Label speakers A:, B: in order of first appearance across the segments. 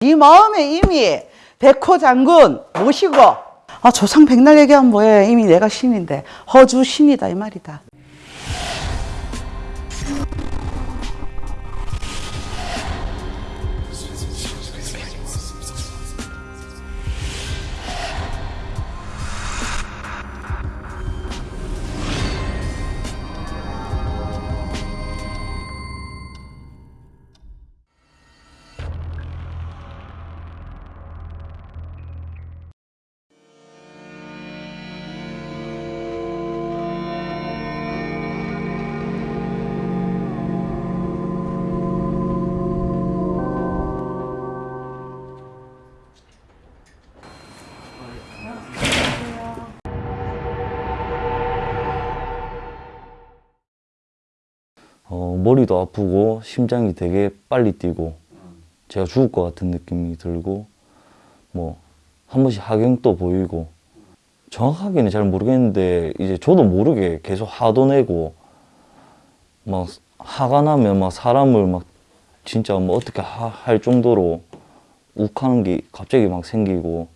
A: 이 마음에 이미 백호 장군 모시고 아 조상 백날 얘기하면 뭐해 이미 내가 신인데 허주 신이다 이 말이다
B: 어, 머리도 아프고 심장이 되게 빨리 뛰고 제가 죽을 것 같은 느낌이 들고 뭐 한 번씩 하경도 보이고 정확하게는 잘 모르겠는데 이제 저도 모르게 계속 화도 내고 막 화가 나면 막 사람을 막 진짜 뭐 어떻게 하- 할 정도로 욱하는 게 갑자기 막 생기고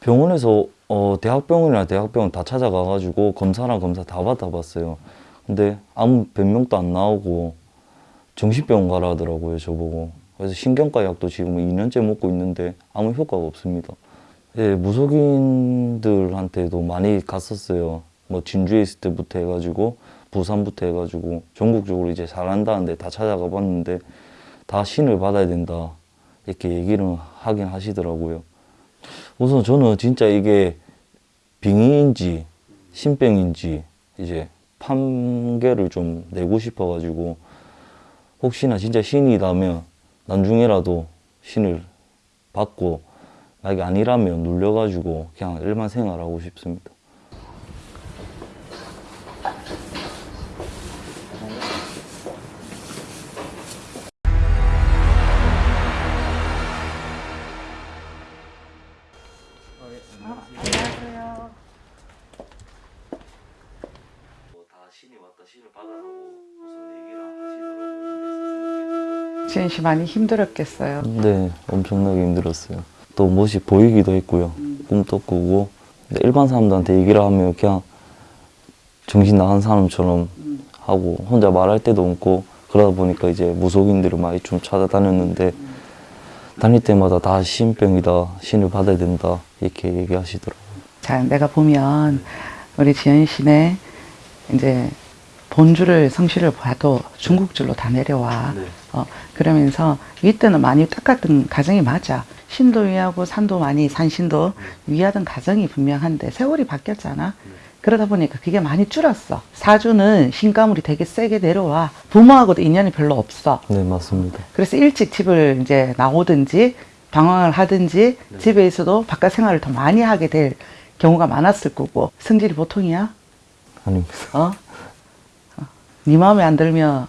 B: 병원에서 어 대학병원이나 대학병원 다 찾아가가지고 검사랑 검사 다 받아봤어요. 근데 아무 변명도 안 나오고 정신병원 가라 하더라고요 저보고. 그래서 신경과 약도 지금 2년째 먹고 있는데 아무 효과가 없습니다. 예, 무속인들한테도 많이 갔었어요. 뭐 진주에 있을 때부터 해가지고 부산부터 해가지고 전국적으로 이제 잘한다는데 다 찾아가 봤는데 다 신을 받아야 된다 이렇게 얘기를 하긴 하시더라고요. 우선 저는 진짜 이게 빙의인지 신병인지 이제 판결을 좀 내고 싶어가지고 혹시나 진짜 신이라면 나중에라도 신을 받고 만약에 아니라면 눌려가지고 그냥 일반 생활하고 싶습니다. 다
A: 씨 많이 힘들었겠어요
B: 네, 엄청나게 힘들었어요. 또 멋이 보이기도 했고요. 꿈도 꾸고. 일반 사람들한테 얘기를 하면 그냥 정신 나간 사람처럼 하고 혼자 말할 때도 없고 그러다 보니까 이제 무속인들을 많이 좀 찾아다녔는데 다닐 때마다 다 신병이다, 신을 받아야 된다 이렇게 얘기하시더라고요.
A: 자 내가 보면 우리 지은 씨네 이제 본주를 성실을 봐도 중국줄로 다 내려와
B: 네.
A: 어, 그러면서 윗대는 많이 똑같은 가정이 맞아. 신도 위하고 산도 많이 산신도 위하던 가정이 분명한데 세월이 바뀌었잖아. 그러다 보니까 그게 많이 줄었어. 사주는 신가물이 되게 세게 내려와. 부모하고도 인연이 별로 없어.
B: 네, 맞습니다.
A: 그래서 일찍 집을 이제 나오든지 방황을 하든지 집에 있어도 바깥 생활을 더 많이 하게 될 경우가 많았을 거고 성질이 보통이야?
B: 아닙니다.
A: 어? 어. 네 마음에 안 들면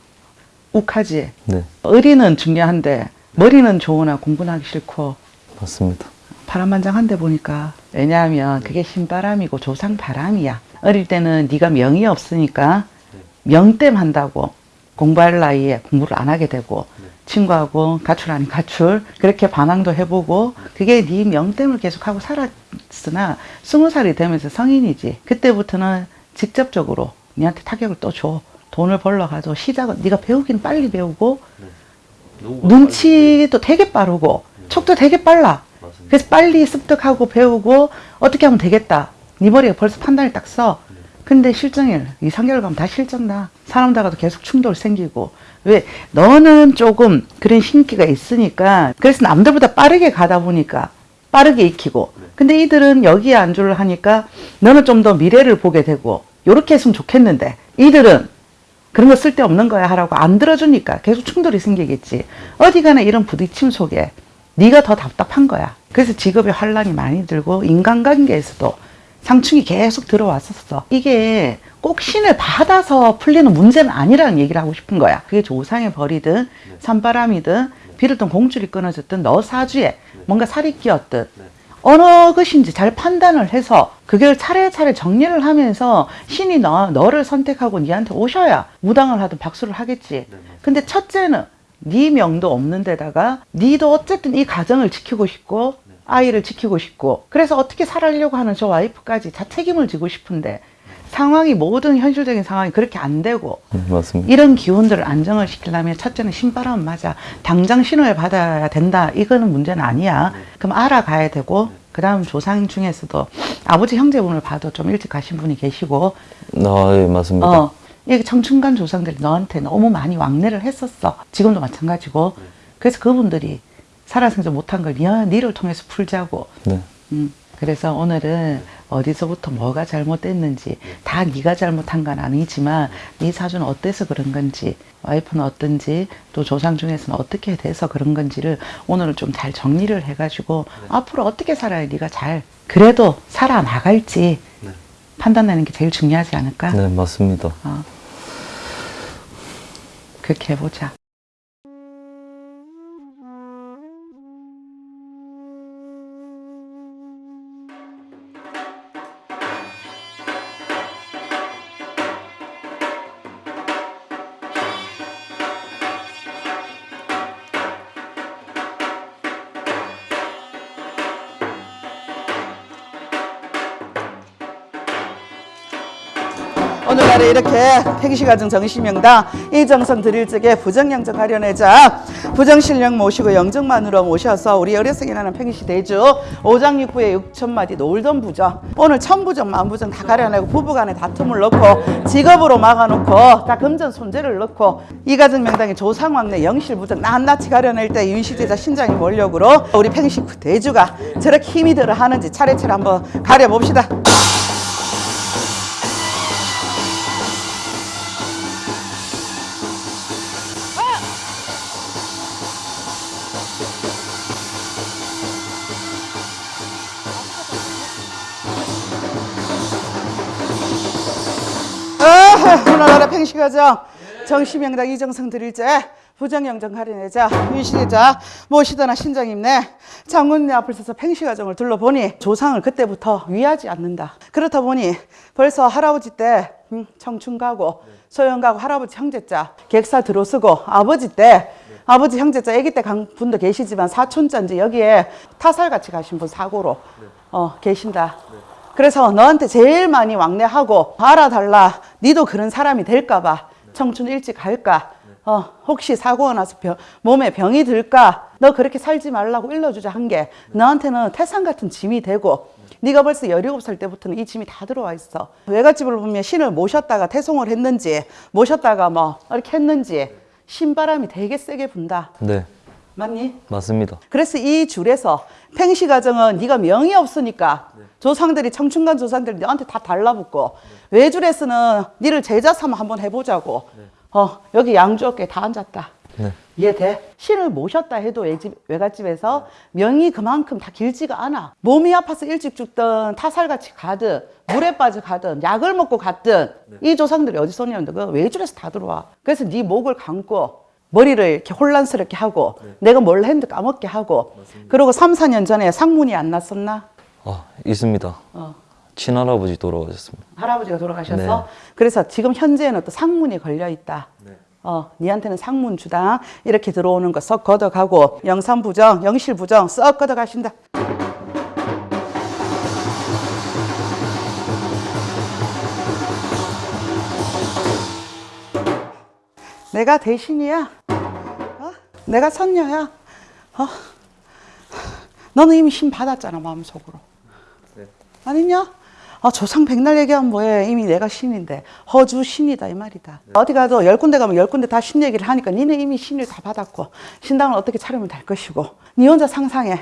A: 욱하지.
B: 네,
A: 의리는 중요한데 머리는 좋으나 공부는 하기 싫고
B: 맞습니다.
A: 파란만장한데 보니까 왜냐하면 그게 신바람이고 조상 바람이야 어릴 때는 네가 명이 없으니까 명땜 한다고 공부할 나이에 공부를 안 하게 되고 친구하고 가출 아닌 가출 그렇게 반항도 해보고 그게 네 명땜을 계속하고 살았으나 스무 살이 되면서 성인이지 그때부터는 직접적으로 니한테 타격을 또 줘 돈을 벌러 가서 시작은 네가 배우긴 빨리 배우고 눈치도 되게 빠르고 촉도 되게 빨라. 그래서 빨리 습득하고 배우고 어떻게 하면 되겠다. 네 머리에 벌써 판단이 딱 서. 근데 실정일 이 3개월 가면 다 실정나 사람들과도 계속 충돌 생기고. 왜? 너는 조금 그런 신기가 있으니까 그래서 남들보다 빠르게 가다 보니까 빠르게 익히고. 근데 이들은 여기에 안주를 하니까 너는 좀 더 미래를 보게 되고. 요렇게 했으면 좋겠는데. 이들은 그런 거 쓸데없는 거야 하라고 안 들어주니까 계속 충돌이 생기겠지. 어디 가나 이런 부딪힘 속에 네가 더 답답한 거야. 그래서 직업에 환란이 많이 들고 인간관계에서도 상충이 계속 들어왔었어. 이게 꼭 신을 받아서 풀리는 문제는 아니라는 얘기를 하고 싶은 거야. 그게 조상의 벌이든 산바람이든 비를 던 공줄이 끊어졌든 너 사주에 뭔가 살이 끼었든 어느 것인지 잘 판단을 해서 그걸 차례차례 정리를 하면서 신이 너, 너를 선택하고 니한테 오셔야 무당을 하든 박수를 하겠지. 근데 첫째는 네 명도 없는 데다가 니도 어쨌든 이 가정을 지키고 싶고 아이를 지키고 싶고 그래서 어떻게 살아려고 하는 저 와이프까지 다 책임을 지고 싶은데 상황이 모든 현실적인 상황이 그렇게 안 되고
B: 네, 맞습니다.
A: 이런 기운들을 안정을 시키려면 첫째는 신바람 맞아. 당장 신호를 받아야 된다. 이거는 문제는 아니야. 그럼 알아가야 되고 그 다음 조상 중에서도 아버지 형제분을 봐도 좀 일찍 가신 분이 계시고
B: 아, 예, 맞습니다.
A: 어, 이게 청춘간 조상들이 너한테 너무 많이 왕래를 했었어. 지금도 마찬가지고. 그래서 그분들이 살아생전 못한 걸 니, 니를 통해서 풀자고.
B: 네.
A: 음, 그래서 오늘은 어디서부터 뭐가 잘못됐는지 다 네가 잘못한 건 아니지만 네 사주는 어때서 그런 건지 와이프는 어떤지 또 조상 중에서는 어떻게 돼서 그런 건지를 오늘은 좀잘 정리를 해가지고 앞으로 어떻게 살아야 네가 잘 그래도 살아나갈지 판단하는 게 제일 중요하지 않을까?
B: 네, 맞습니다.
A: 어. 그렇게 해보자. 오늘날에 이렇게 팽시가정 정시명당 이정성 드릴 적에 부정영정 하려내자. 부정신령 모시고 영정만으로 모셔서 우리 어려서기 나는 팽시 대주 오장육부에 육천마디 놀던 부정 오늘 천부정 만부정 다 가려내고 부부간에 다툼을 넣고 직업으로 막아놓고 다 금전 손재를 넣고 이가정 명당의 조상왕래 영실부정 낱낱이 가려낼 때 윤시제자 신장이 몰력으로 우리 팽시 대주가 저렇게 힘이 들어 하는지 차례차례 한번 가려봅시다 오늘날의 팽시가정 정시명당 이정성 드릴제 부정영정 가려내자 윤시자 모시더나 신장임네. 장군네 앞을 서서 팽시가정을 둘러보니 조상을 그때부터 위하지 않는다. 그렇다 보니 벌써 할아버지 때 음, 청춘 가고 소영 가고 할아버지 형제자 객사 들어쓰고 아버지 때 아버지 형제자 아기 때 간 분도 계시지만 사촌자 이제 여기에 타살같이 가신 분 사고로 어, 계신다 그래서 너한테 제일 많이 왕래하고 알아달라. 니도 그런 사람이 될까봐 청춘 일찍 갈까. 어, 혹시 사고가 나서 병- 몸에 병이 들까. 너 그렇게 살지 말라고 일러주자 한 게 너한테는 태산 같은 짐이 되고 네가 벌써 17살 때부터는 이 짐이 다 들어와 있어. 외갓집을 보면 신을 모셨다가 태송을 했는지 모셨다가 뭐 이렇게 했는지 신바람이 되게 세게 분다.
B: 네,
A: 맞니?
B: 맞습니다.
A: 그래서 이 줄에서 팽시 가정은 네가 명이 없으니까 조상들이 청춘간 조상들이 너한테 다 달라붙고 외줄에서는 니를 제자 삼아 한번 해보자고. 어 여기 양주 어깨에 다 앉았다.
B: 네,
A: 이해돼? 신을 모셨다 해도 외집, 외갓집에서 명이 그만큼 다 길지가 않아. 몸이 아파서 일찍 죽든 타살같이 가든 물에 빠져 가든 약을 먹고 갔든 이 조상들이 어디서 오냐면 그 외줄에서 다 들어와. 그래서 네 목을 감고 머리를 이렇게 혼란스럽게 하고 내가 뭘 했는데 까먹게 하고 그리고 3, 4년 전에 상문이 안 났었나?
B: 아, 있습니다.
A: 어.
B: 친할아버지 돌아가셨습니다.
A: 할아버지가 돌아가셔서
B: 네.
A: 그래서 지금 현재는 또 상문이 걸려 있다. 어, 니한테는 상문 주당 이렇게 들어오는 거 썩 걷어가고 영산 부정, 영실 부정 썩 걷어가신다. 내가 대신이야. 어? 내가 선녀야. 어? 너는 이미 신 받았잖아 마음속으로. 아니냐? 아, 조상 백날 얘기하면 뭐해. 이미 내가 신인데. 허주 신이다, 이 말이다. 어디 가도 열 군데 가면 열 군데 다 신 얘기를 하니까 니는 이미 신을 다 받았고, 신당을 어떻게 차리면 될 것이고, 니 혼자 상상해.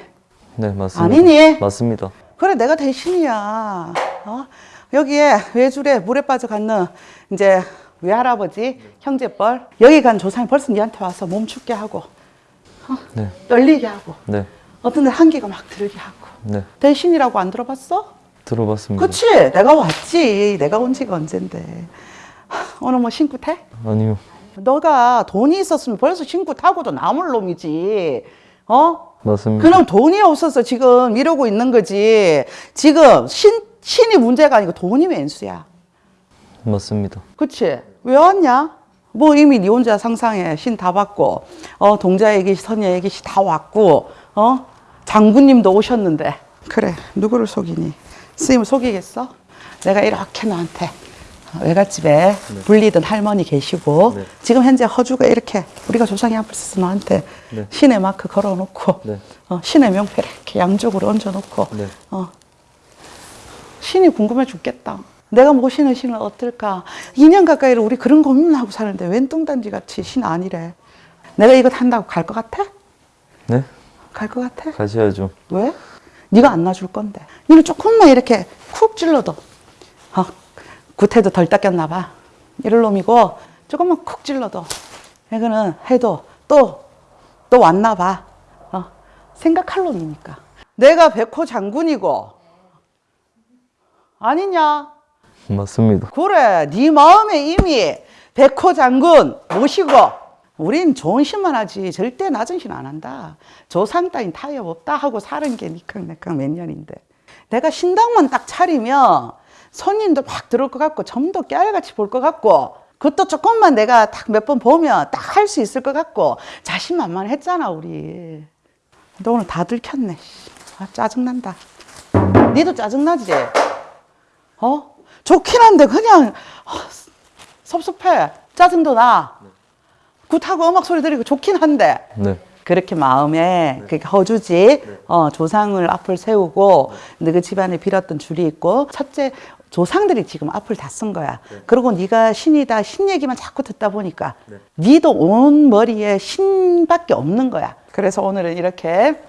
B: 네, 맞습니다.
A: 아니니?
B: 맞습니다.
A: 그래, 내가 대신이야. 어? 여기에 외줄에 물에 빠져 갔는 이제 외할아버지, 형제뻘. 여기 간 조상이 벌써 니한테 와서 몸 춥게 하고,
B: 네,
A: 떨리게 하고,
B: 네,
A: 어떤 데 한기가 막 들게 하고.
B: 네.
A: 대신이라고 안 들어봤어?
B: 들어봤습니다.
A: 그치 내가 왔지 내가 온 지가 언젠데 하, 오늘 뭐 신고 태?
B: 아니요.
A: 너가 돈이 있었으면 벌써 신고 타고도 남을 놈이지 어?
B: 맞습니다.
A: 그럼 돈이 없어서 지금 이러고 있는 거지 지금 신, 신이 문제가 아니고 돈이 왼수야
B: 맞습니다.
A: 그치 왜 왔냐? 뭐 이미 니 혼자 상상해 신 다 받고 어 동자 얘기 선녀 얘기 다 왔고 어 장군님도 오셨는데 그래 누구를 속이니 스님을 속이겠어? 내가 이렇게 너한테 외갓집에 불리던 할머니 계시고
B: 네.
A: 지금 현재 허주가 이렇게 우리가 조상이 앞을 서서 너한테
B: 네.
A: 신의 마크 걸어놓고
B: 네.
A: 어, 신의 명패를 이렇게 양쪽으로 얹어놓고
B: 네.
A: 어, 신이 궁금해 죽겠다. 내가 모시는 신은 어떨까? 2년 가까이를 우리 그런 고민을 하고 사는데 웬 뚱단지 같이 신 아니래. 내가 이거 한다고 갈 것 같아?
B: 네?
A: 갈 것 같아?
B: 가셔야죠.
A: 왜? 네가 안 놔줄 건데. 니는 조금만 이렇게 쿡 찔러도 어, 구태도 덜 닦였나 봐. 이럴 놈이고 조금만 쿡 찔러도 이거는 해도 또 또 왔나 봐. 어, 생각할 놈이니까. 내가 백호 장군이고 아니냐?
B: 맞습니다.
A: 그래, 네 마음에 이미 백호 장군 모시고 우린 좋은 신만 하지 절대 낮은 신 안 한다. 조상 따윈 타협 없다 하고 사는 게 니캉내캉 몇 년인데 내가 신당만 딱 차리면 손님도 막 들어올 것 같고 점도 깨알같이 볼 것 같고 그것도 조금만 내가 딱 몇 번 보면 딱 할 수 있을 것 같고 자신만만 했잖아 우리. 너 오늘 다 들켰네. 씨. 아, 짜증난다. 니도 짜증나지? 어? 좋긴 한데 그냥 아, 섭섭해. 짜증도 나. 굿하고 음악 소리 들리고 좋긴 한데
B: 네.
A: 그렇게 마음에 그렇게 허주지 어, 조상을 앞을 세우고 너그 집안에 빌었던 줄이 있고 첫째 조상들이 지금 앞을 다 쓴 거야. 그리고 네가 신이다 신 얘기만 자꾸 듣다 보니까 니도 온 머리에 신밖에 없는 거야. 그래서 오늘은 이렇게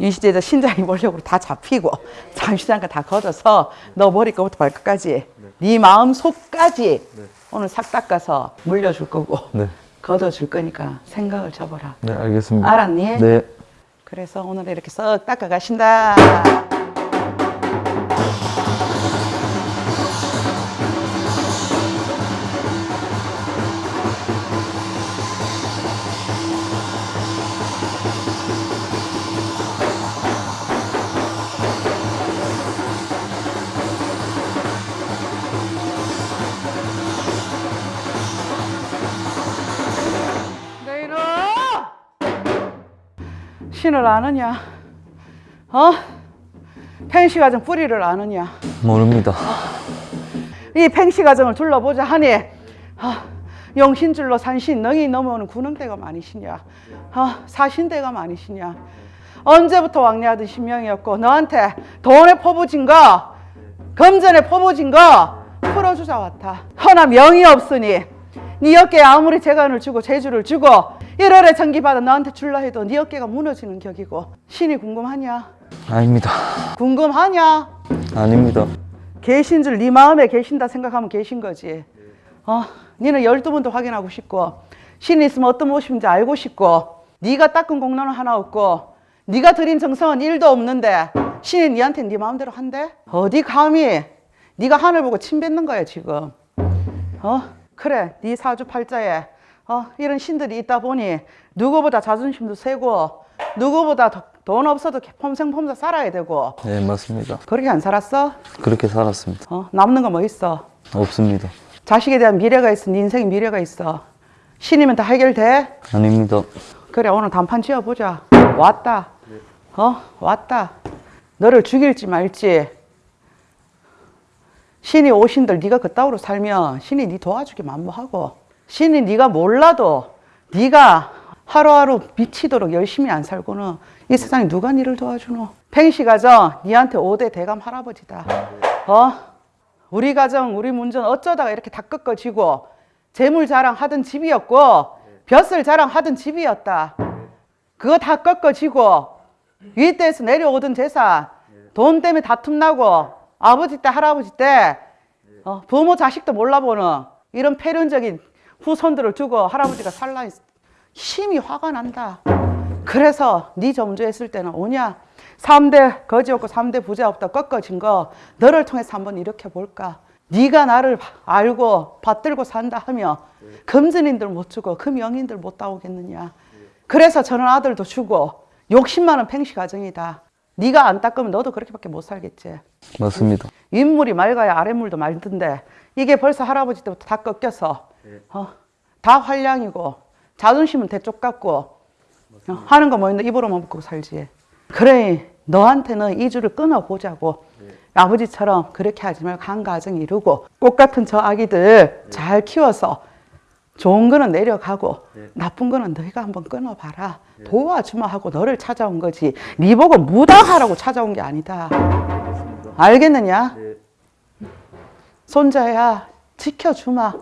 A: 윤시제자 신장이 몰력으로 다 잡히고 잠시 잠깐 다 걷어서 너 머리끝부터 발끝까지 네 마음 속까지 오늘 싹 닦아서 물려줄 거고
B: 네.
A: 걷어줄 거니까 생각을 접어라.
B: 네, 알겠습니다.
A: 알았니?
B: 네.
A: 그래서 오늘 이렇게 썩 닦아 가신다. 신을 아느냐? 어? 팽시 가정 뿌리를 아느냐?
B: 모릅니다.
A: 이 팽시 가정을 둘러보자 하니 아, 용신줄로 산신 능이 넘어오는 군웅대가 많으시냐? 아, 사신대가 많으시냐? 언제부터 왕래하던 신명이었고 너한테 돈에 퍼부진 거, 금전에 퍼부진 거 풀어주자 왔다. 허나 명이 없으니 네 어깨에 아무리 재간을 주고 재주를 주고 1월에 전기받아 너한테 줄라 해도 네 어깨가 무너지는 격이고 신이 궁금하냐?
B: 아닙니다.
A: 궁금하냐?
B: 아닙니다.
A: 계신 줄 네 마음에 계신다 생각하면 계신 거지. 어, 니는 열두 번도 확인하고 싶고 신이 있으면 어떤 모습인지 알고 싶고 네가 닦은 공로는 하나 없고 네가 드린 정성은 일도 없는데 신이 네한테 네 마음대로 한대? 어디 감히 네가 하늘 보고 침 뱉는 거야 지금. 어? 그래 네 사주 팔자에 어, 이런 신들이 있다 보니 누구보다 자존심도 세고 누구보다 더- 돈 없어도 폼생폼사 살아야 되고
B: 네, 맞습니다.
A: 그렇게 안 살았어?
B: 그렇게 살았습니다.
A: 어, 남는 거 뭐 있어?
B: 없습니다.
A: 자식에 대한 미래가 있어. 네 인생에 미래가 있어. 신이면 다 해결돼?
B: 아닙니다.
A: 그래 오늘 단판 지어보자. 왔다. 어? 왔다. 너를 죽일지 말지. 신이 오신들 네가 그따위로 살면 신이 네 도와주기 만무하고 신이 네가 몰라도 네가 하루하루 미치도록 열심히 안 살고는 이 세상에 누가 니를 도와주노? 팽시 가정 니한테 5대 대감 할아버지다. 어? 우리 가정 우리 문전 어쩌다가 이렇게 다 꺾어지고 재물 자랑하던 집이었고 벼슬 자랑하던 집이었다. 그거 다 꺾어지고 윗대에서 내려오던 재산 돈 때문에 다툼 나고 아버지 때 할아버지 때 어, 부모 자식도 몰라보는 이런 폐륜적인 후손들을 두고 할아버지가 살라 힘이 화가 난다. 그래서 네 점주했을 때는 오냐? 3대 거지 없고 3대 부자 없다 꺾어진 거 너를 통해서 한번 이렇게 볼까? 네가 나를 알고 받들고 산다 하며 금전인들 못 주고 금영인들 못 따오겠느냐? 그래서 저런 아들도 주고 욕심 많은 팽시 가정이다 네가 안 닦으면 너도 그렇게밖에 못 살겠지.
B: 맞습니다.
A: 윗물이 맑아야 아랫물도 맑던데 이게 벌써 할아버지 때부터 다 꺾여서 어, 다 활량이고 자존심은 대쪽 같고 어, 하는 거 뭐 있나 입으로만 먹고 살지. 그래 너한테는 이 줄을 끊어보자고. 아버지처럼 그렇게 하지 말고 한 가정 이루고 꽃 같은 저 아기들 잘 키워서 좋은 거는 내려가고 나쁜 거는 너희가 한번 끊어봐라 도와주마 하고 너를 찾아온 거지. 네 보고 무당하라고 찾아온 게 아니다. 알겠느냐? 손자야 지켜주마.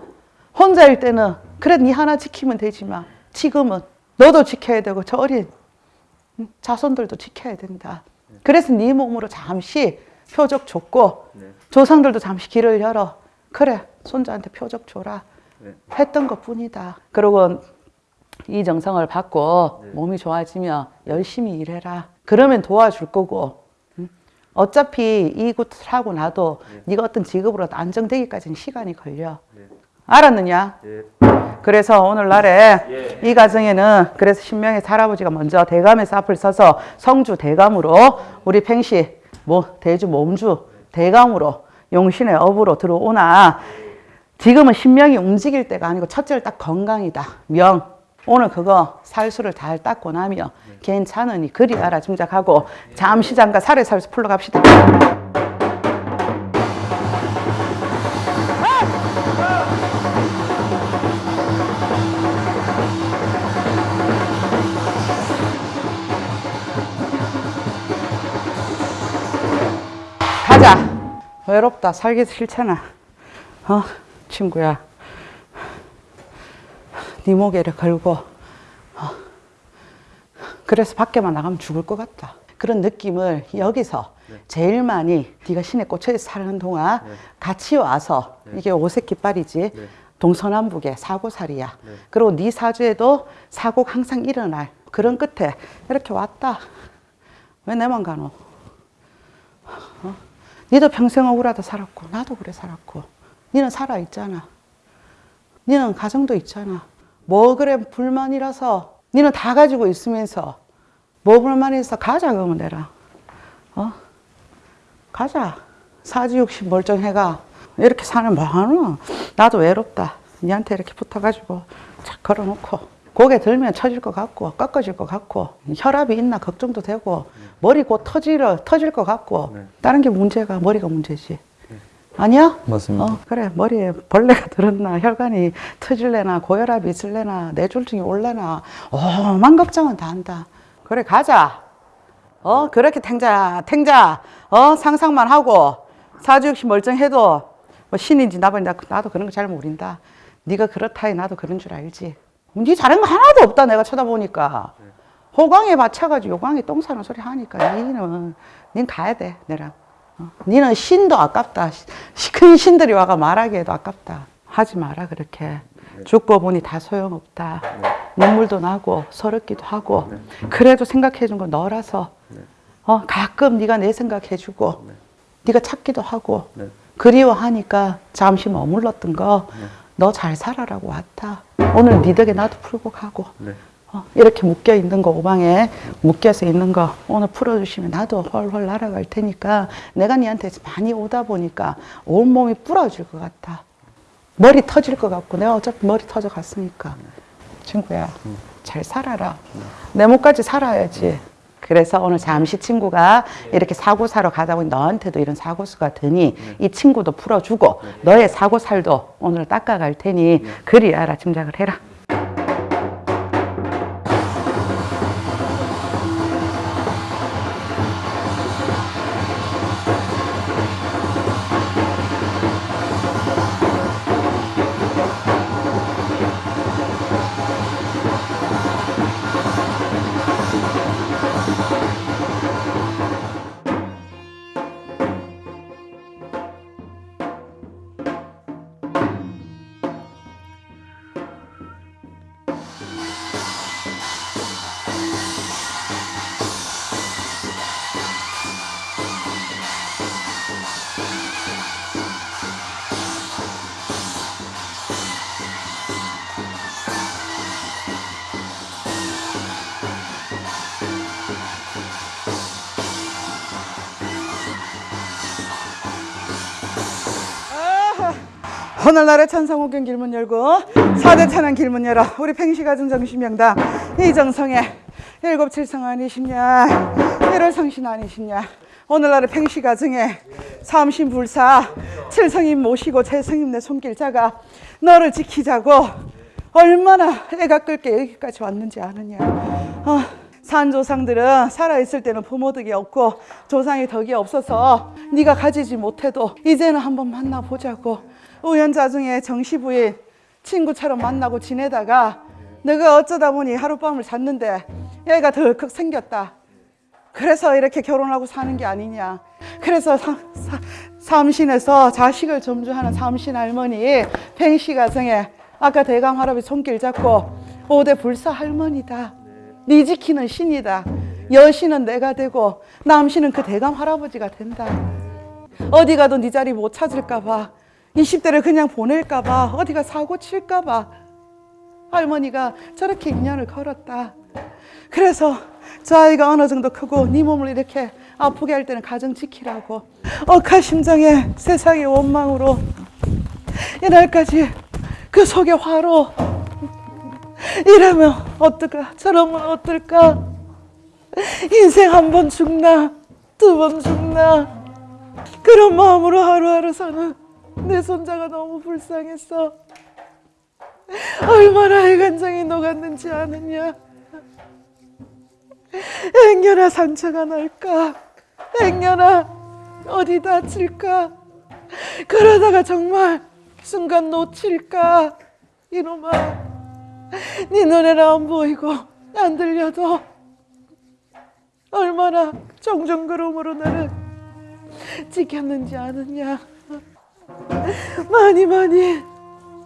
A: 혼자일 때는 그래 네 하나 지키면 되지만 지금은 너도 지켜야 되고 저 어린 응, 자손들도 지켜야 된다. 그래서 네 몸으로 잠시 표적 줬고 조상들도 잠시 길을 열어. 그래 손자한테 표적 줘라. 했던 것 뿐이다. 그리고 이 정성을 받고 몸이 좋아지면 열심히 일해라. 그러면 도와줄 거고. 응? 어차피 이곳 하고 나도 네가 어떤 직업으로 안정되기까지는 시간이 걸려. 알았느냐? 그래서 오늘날에 이 가정에는 그래서 신명의 할아버지가 먼저 대감에서 앞을 서서 성주 대감으로 우리 팽시 뭐 대주 몸주 대감으로 용신의 업으로 들어오나? 지금은 신명이 움직일 때가 아니고 첫째를 딱 건강이다. 명 오늘 그거 살수를 잘 닦고 나면 괜찮으니 그리 알아 짐작하고 잠시 잠깐 살에 살수 풀러 갑시다 가자. 외롭다. 살기 싫잖아. 어, 친구야. 네 목에를 걸고, 어. 그래서 밖에만 나가면 죽을 것 같다. 그런 느낌을 여기서 제일 많이 네가 신에 꽂혀 사는 동안 같이 와서 이게 오색 깃발이지 동서남북의 사고살이야. 그리고 네 사주에도 사고가 항상 일어날 그런 끝에 이렇게 왔다. 왜 내만 가노? 니도 평생 억울하다 살았고 나도 그래 살았고 니는 살아 있잖아 니는 가정도 있잖아 뭐 그래 불만이라서 니는 다 가지고 있으면서 뭐 불만해서 가자 그러면 내라 어? 가자. 사지육신 멀쩡해가. 이렇게 사는 뭐하노? 나도 외롭다. 니한테 이렇게 붙어가지고 착 걸어놓고. 고개 들면 쳐질 것 같고 꺾어질 것 같고 혈압이 있나 걱정도 되고 머리 곧 터질, 터질 것 같고. 다른 게 문제가 머리가 문제지 아니야?
B: 맞습니다.
A: 어, 그래 머리에 벌레가 들었나 혈관이 터질래나 고혈압이 있을래나 뇌졸중이 올래나 오만 걱정은 다 한다 그래 가자 어 그렇게 탱자 탱자 어 상상만 하고 사주역시 멀쩡해도 뭐 신인지 나발인지 나도 그런 거 잘 모른다 네가 그렇다해 나도 그런 줄 알지 네 잘한 거 하나도 없다 내가 쳐다보니까 호강에 맞춰가지고 요강에 똥 싸는 소리 하니까 니는 닌 가야 돼 내랑 어. 니는 신도 아깝다. 시- 큰 신들이 와가 말하기에도 아깝다. 하지 마라 그렇게. 죽고 보니 다 소용없다. 눈물도 나고 서럽기도 하고 그래도 생각해 준 건 너라서. 어, 가끔 네가 내 생각해주고 네 가 찾기도 하고 그리워하니까 잠시 머물렀던 거 너 잘 살아라고 왔다. 오늘 네 덕에 나도 풀고 가고 어, 이렇게 묶여 있는 거 오방에 묶여서 있는 거 오늘 풀어주시면 나도 훨훨 날아갈 테니까 내가 니한테 많이 오다 보니까 온몸이 부러질 것 같아. 머리 터질 것 같고 내가 어차피 머리 터져 갔으니까. 친구야 잘 살아라. 내 목까지 살아야지. 그래서 오늘 잠시 친구가 이렇게 사고 사러 가다 보니 너한테도 이런 사고수가 드니 이 친구도 풀어주고 너의 사고살도 오늘 닦아갈 테니 그리 알아 짐작을 해라 오늘날의 찬성호경 길문 열고 사대 찬양 길문 열어. 우리 팽시가정 정신명당 이정성의 일곱 칠성 아니시냐? 일월 성신 아니시냐? 오늘날의 팽시가정에 삼신 불사 칠성임 모시고 제성임 내 손길 자가 너를 지키자고 얼마나 애가 끌게 여기까지 왔는지 아느냐? 어, 산 조상들은 살아있을 때는 부모 덕이 없고 조상의 덕이 없어서 네가 가지지 못해도 이제는 한번 만나보자고 우연자 중에 정시부인 친구처럼 만나고 지내다가 내가 어쩌다 보니 하룻밤을 잤는데 얘가 덜컥 생겼다 그래서 이렇게 결혼하고 사는 게 아니냐. 그래서 사, 사, 삼신에서 자식을 점주하는 삼신 할머니 팽씨 가정에 아까 대강 할아버지 손길 잡고 오대 불사 할머니다. 네 지키는 신이다. 여신은 내가 되고 남신은 그 대감 할아버지가 된다. 어디 가도 네 자리 못 찾을까 봐. 20대를 그냥 보낼까 봐. 어디가 사고 칠까 봐. 할머니가 저렇게 인연을 걸었다. 그래서 저 아이가 어느 정도 크고 네 몸을 이렇게 아프게 할 때는 가정 지키라고 억하 심정에 세상의 원망으로 이날까지 그 속에 화로 이러면 어떨까 저러면 어떨까 인생 한 번 죽나 두 번 죽나 그런 마음으로 하루하루 사는 내 손자가 너무 불쌍했어. 얼마나 애간장이 녹았는지 아느냐. 행여나 상처가 날까? 행여나 어디 다칠까? 그러다가 정말 순간 놓칠까? 이놈아 네 눈에는 안 보이고 안 들려도 얼마나 정정그름으로 나를 지켰는지 아느냐 많이 많이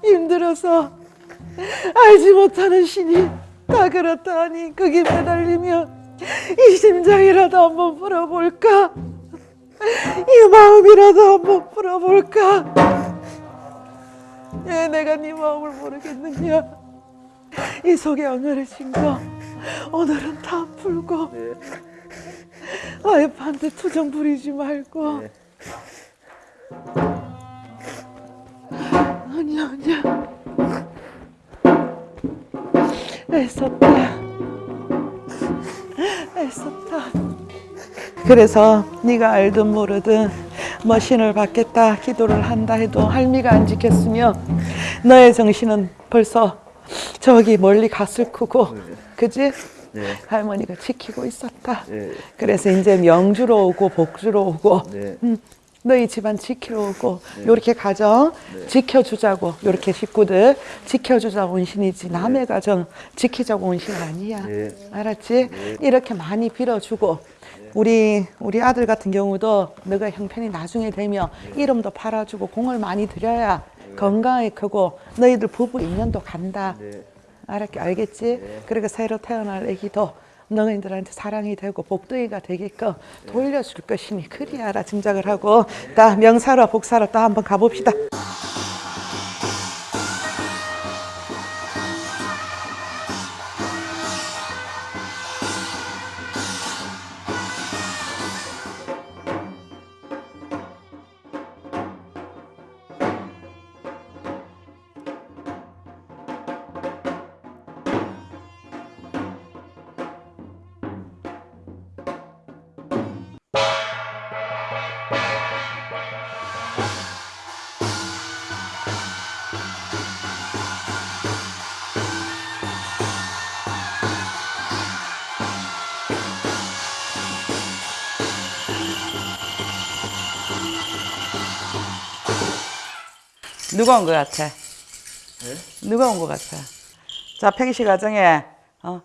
A: 힘들어서 알지 못하는 신이 다 그렇다니 그게 매달리면 이 심장이라도 한번 풀어볼까? 이 마음이라도 한번 풀어볼까? 왜 내가 네 마음을 모르겠느냐? 이 속에 엉여해진 거 오늘은 다 풀고 와이프한테 투정 부리지 말고 아니야 아니야 애썼다 애썼다 그래서 네가 알든 모르든 뭐 신을 받겠다 기도를 한다 해도 할미가 안 지켰으면 너의 정신은 벌써 저기 멀리 갔을 거고 그지?
B: 네.
A: 할머니가 지키고 있었다
B: 네.
A: 그래서 이제 명주로 오고 복주로 오고
B: 네.
A: 음, 너희 집안 지키러 오고 요렇게 가정 지켜주자고 요렇게 식구들 지켜주자고 온 신이지 남의 가정 지키자고 온 신은 아니야.
B: 네.
A: 알았지? 이렇게 많이 빌어주고 우리 우리 아들 같은 경우도 너가 형편이 나중에 되면 이름도 팔아주고 공을 많이 들여야 건강하게 크고 너희들 부부 인연도 간다. 알았, 알겠지? 그리고 새로 태어날 애기도 너희들한테 사랑이 되고 복둥이가 되게끔 돌려줄 것이니 그리 알아 짐작을 하고. 나 명사로 복사로 또 한번 가봅시다 누가 온 것 같아? 누가 온 것 같아? 자, 팽시 가정에 어,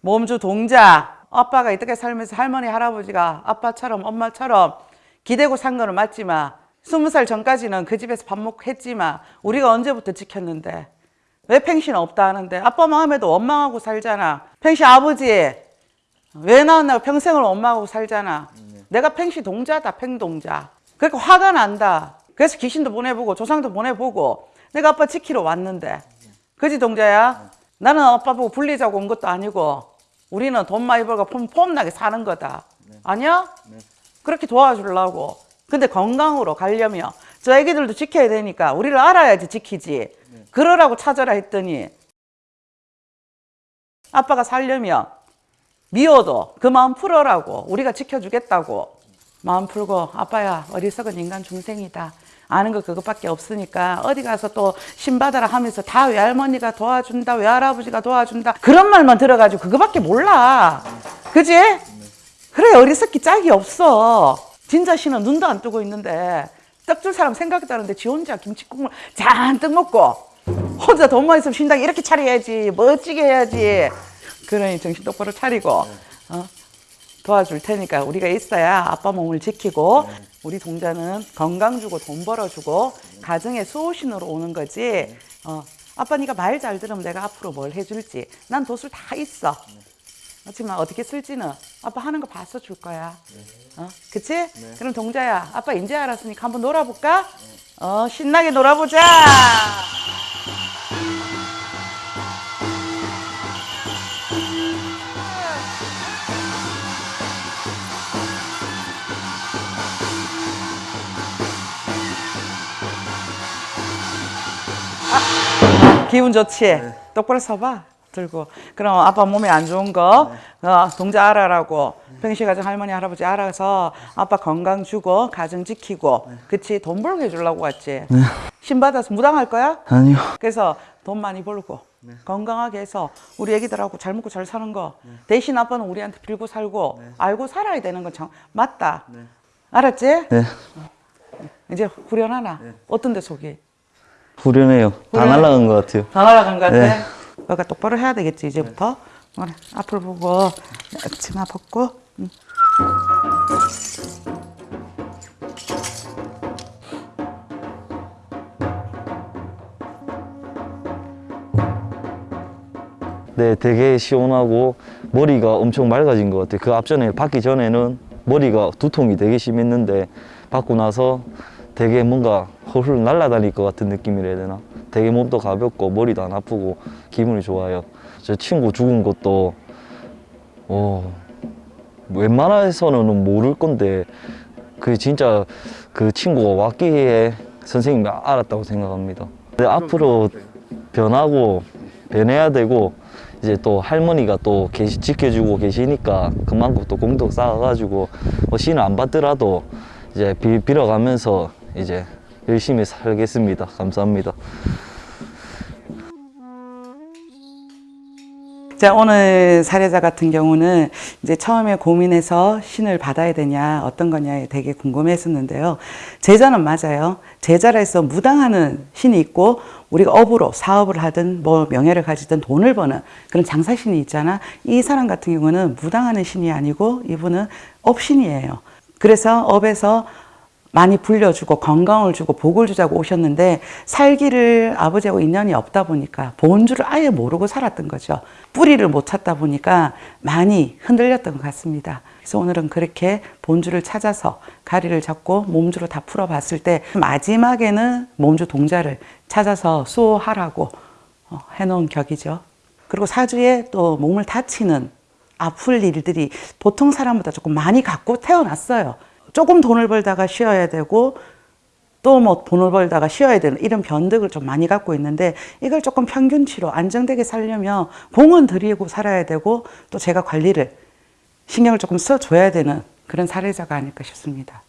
A: 몸주 동자 아빠가 이렇게 살면서 할머니 할아버지가 아빠처럼 엄마처럼 기대고 산 거는 맞지만 스무 살 전까지는 그 집에서 밥 먹고 했지만 우리가 언제부터 지켰는데? 왜 팽시는 없다 하는데? 아빠 마음에도 원망하고 살잖아. 팽시 아버지 왜 나왔나 평생을 원망하고 살잖아. 내가 팽시 동자다 팽동자. 그러니까 화가 난다 그래서 귀신도 보내보고 조상도 보내보고 내가 아빠 지키러 왔는데. 그지 동자야? 나는 아빠 보고 불리자고 온 것도 아니고 우리는 돈 많이 벌고 폼, 폼나게 사는 거다. 아니야? 그렇게 도와주려고. 근데 건강으로 가려면 저 애기들도 지켜야 되니까 우리를 알아야지 지키지. 그러라고 찾아라 했더니 아빠가 살려면 미워도 그 마음 풀어라고 우리가 지켜주겠다고. 마음 풀고 아빠야 어리석은 인간 중생이다 아는 거 그것밖에 없으니까 어디 가서 또 신받아라 하면서 다 외할머니가 도와준다 외할아버지가 도와준다 그런 말만 들어가지고 그거밖에 몰라 그지? 그래 어리석기 짝이 없어 진짜 신은 눈도 안 뜨고 있는데 떡 줄 사람 생각했다는데 지 혼자 김치국물 잔뜩 먹고 혼자 돈만 있으면 신당 이렇게 차려야지 멋지게 해야지 그러니 정신 똑바로 차리고 어? 도와줄 테니까 우리가 있어야 아빠 몸을 지키고 우리 동자는 건강 주고 돈 벌어주고 가정의 수호신으로 오는 거지 어, 아빠 네가 말 잘 들으면 내가 앞으로 뭘 해줄지 난 도술 다 있어 그렇지만 어떻게 쓸지는 아빠 하는 거 봐서 줄 거야 어? 그치? 그럼 동자야 아빠 이제 알았으니까 한번 놀아볼까? 어 신나게 놀아보자 기분 좋지? 똑바로 서봐. 들고. 그럼 아빠 몸에 안 좋은 거, 어, 동자 알아라고. 평시 가정 할머니, 할아버지 알아서 아빠 건강 주고, 가정 지키고. 그치? 돈 벌게 해주려고 왔지? 신 받아서 무당할 거야?
B: 아니요.
A: 그래서 돈 많이 벌고, 건강하게 해서 우리 애기들하고 잘 먹고 잘 사는 거. 대신 아빠는 우리한테 빌고 살고, 알고 살아야 되는 건 참, 맞다. 알았지?
B: 네.
A: 이제 후련하나? 어떤 데 속이?
B: 후련해요. 다
A: 후련해.
B: 날라간 것 같아요.
A: 다 날아간 것 같아?
B: 네.
A: 너가 똑바로 해야 되겠지 이제부터 그래, 앞을 보고 치마 벗고 응.
B: 네, 되게 시원하고 머리가 엄청 맑아진 것 같아요. 그 앞전에 받기 전에는 머리가 두통이 되게 심했는데 받고 나서 되게 뭔가 홀훌 날아다닐 것 같은 느낌이라 해야 되나? 되게 몸도 가볍고 머리도 안 아프고 기분이 좋아요. 제 친구 죽은 것도 어, 웬만해서는 모를 건데 그 진짜 그 친구가 왔기에 선생님이 알았다고 생각합니다. 근데 앞으로 변하고 변해야 되고 이제 또 할머니가 또 계시, 지켜주고 계시니까 그만큼 또 공덕 쌓아가지고 뭐 신을 안 받더라도 이제 비, 빌어가면서 이제 열심히 살겠습니다. 감사합니다.
A: 자 오늘 사례자 같은 경우는 이제 처음에 고민해서 신을 받아야 되냐 어떤 거냐에 되게 궁금했었는데요 제자는 맞아요 제자라 해서 무당하는 신이 있고 우리가 업으로 사업을 하든 뭐 명예를 가지든 돈을 버는 그런 장사신이 있잖아 이 사람 같은 경우는 무당하는 신이 아니고 이분은 업신이에요 그래서 업에서 많이 불려주고 건강을 주고 복을 주자고 오셨는데 살기를 아버지하고 인연이 없다 보니까 본주를 아예 모르고 살았던 거죠. 뿌리를 못 찾다 보니까 많이 흔들렸던 것 같습니다. 그래서 오늘은 그렇게 본주를 찾아서 가리를 잡고 몸주로 다 풀어봤을 때 마지막에는 몸주 동자를 찾아서 수호하라고 어, 해놓은 격이죠. 그리고 사주에 또 몸을 다치는 아플 일들이 보통 사람보다 조금 많이 갖고 태어났어요. 조금 돈을 벌다가 쉬어야 되고 또 뭐 돈을 벌다가 쉬어야 되는 이런 변덕을 좀 많이 갖고 있는데 이걸 조금 평균치로 안정되게 살려면 공은 들이고 살아야 되고 또 제가 관리를 신경을 조금 써줘야 되는 그런 사례자가 아닐까 싶습니다.